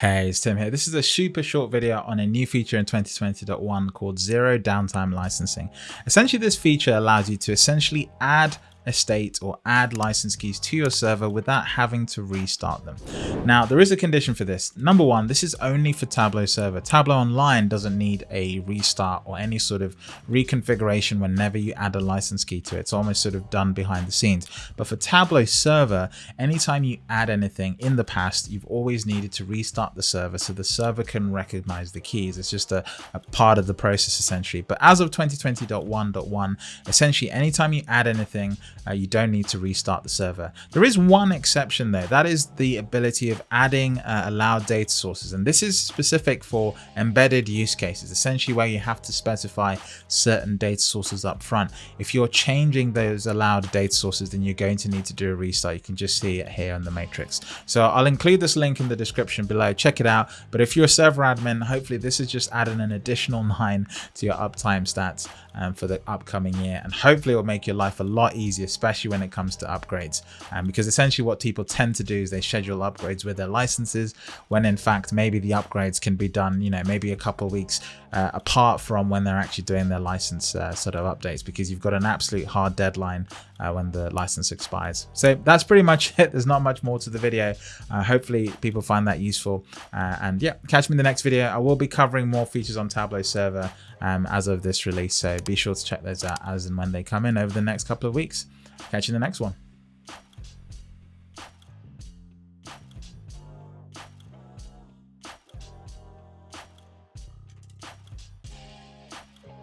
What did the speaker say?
Hey, it's Tim here. This is a super short video on a new feature in 2020.1 called Zero Downtime Licensing. Essentially, this feature allows you to essentially add a state or add license keys to your server without having to restart them. Now, there is a condition for this. Number one, this is only for Tableau server. Tableau Online doesn't need a restart or any sort of reconfiguration whenever you add a license key to it. It's almost sort of done behind the scenes. But for Tableau server, anytime you add anything in the past, you've always needed to restart the server so the server can recognize the keys. It's just a, a part of the process essentially. But as of 2020.1.1, essentially anytime you add anything, uh, you don't need to restart the server. There is one exception though, that is the ability of adding uh, allowed data sources. And this is specific for embedded use cases, essentially where you have to specify certain data sources up front. If you're changing those allowed data sources, then you're going to need to do a restart. You can just see it here on the matrix. So I'll include this link in the description below, check it out. But if you're a server admin, hopefully this is just adding an additional nine to your uptime stats um, for the upcoming year. And hopefully it will make your life a lot easier, especially when it comes to upgrades. Um, because essentially what people tend to do is they schedule upgrades with their licenses when in fact maybe the upgrades can be done, you know, maybe a couple of weeks uh, apart from when they're actually doing their license uh, sort of updates because you've got an absolute hard deadline uh, when the license expires. So that's pretty much it. There's not much more to the video. Uh, hopefully people find that useful. Uh, and yeah, catch me in the next video. I will be covering more features on Tableau server um, as of this release. So be sure to check those out as and when they come in over the next couple of weeks. Catch you in the next one.